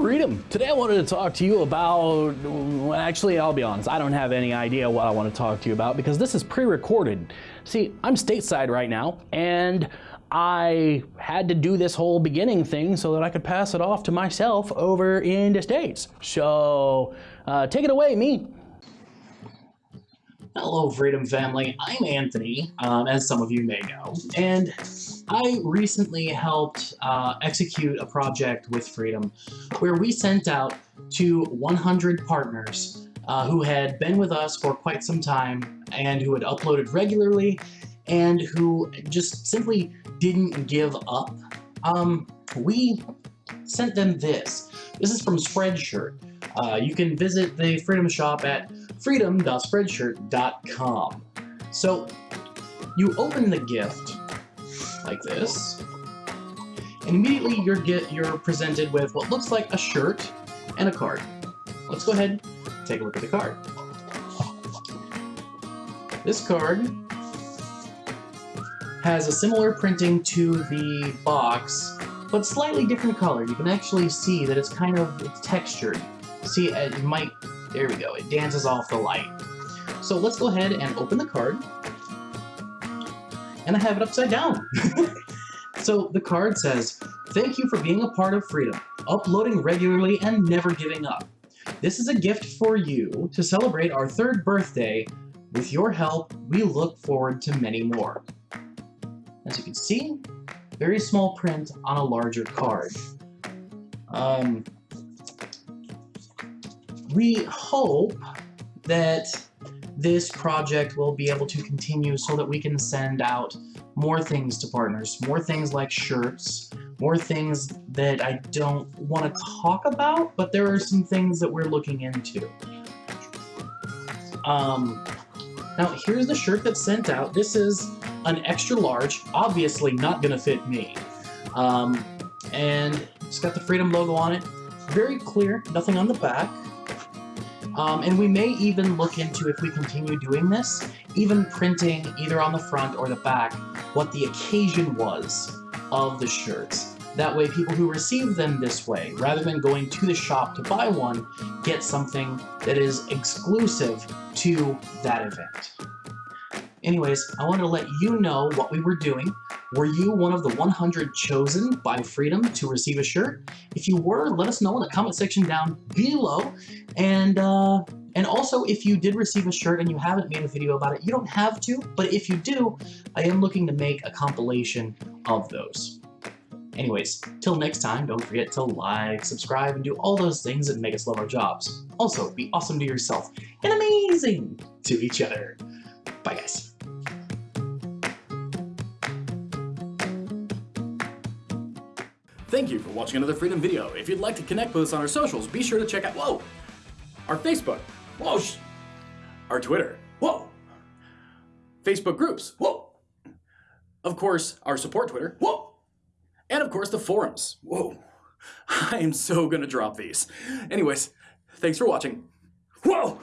Freedom. Today I wanted to talk to you about, well, actually I'll be honest, I don't have any idea what I want to talk to you about because this is pre-recorded. See, I'm stateside right now and I had to do this whole beginning thing so that I could pass it off to myself over in the States. So uh, take it away, me. Hello, Freedom Family. I'm Anthony, um, as some of you may know, and I recently helped uh, execute a project with Freedom where we sent out to 100 partners uh, who had been with us for quite some time and who had uploaded regularly and who just simply didn't give up. Um, we sent them this. This is from Spreadshirt. Uh, you can visit the Freedom Shop at freedom.spreadshirt.com. So you open the gift like this, and immediately you're get you're presented with what looks like a shirt and a card. Let's go ahead and take a look at the card. This card has a similar printing to the box, but slightly different color. You can actually see that it's kind of it's textured. See, it might there we go, it dances off the light. So let's go ahead and open the card. And I have it upside down. so the card says, Thank you for being a part of Freedom, uploading regularly and never giving up. This is a gift for you to celebrate our third birthday. With your help, we look forward to many more. As you can see, very small print on a larger card. Um, we hope that this project will be able to continue so that we can send out more things to partners, more things like shirts, more things that I don't want to talk about, but there are some things that we're looking into. Um, now, here's the shirt that's sent out. This is an extra large, obviously not going to fit me. Um, and it's got the Freedom logo on it. Very clear, nothing on the back. Um, and we may even look into, if we continue doing this, even printing either on the front or the back what the occasion was of the shirts. That way people who receive them this way, rather than going to the shop to buy one, get something that is exclusive to that event. Anyways, I wanted to let you know what we were doing. Were you one of the 100 chosen by Freedom to receive a shirt? If you were, let us know in the comment section down below. And uh, and also, if you did receive a shirt and you haven't made a video about it, you don't have to, but if you do, I am looking to make a compilation of those. Anyways, till next time, don't forget to like, subscribe, and do all those things that make us love our jobs. Also, be awesome to yourself and amazing to each other. Bye, guys. Thank you for watching another Freedom video. If you'd like to connect with us on our socials, be sure to check out, whoa, our Facebook, whoa, our Twitter, whoa, Facebook groups, whoa, of course, our support Twitter, whoa, and of course the forums, whoa. I am so gonna drop these. Anyways, thanks for watching. Whoa!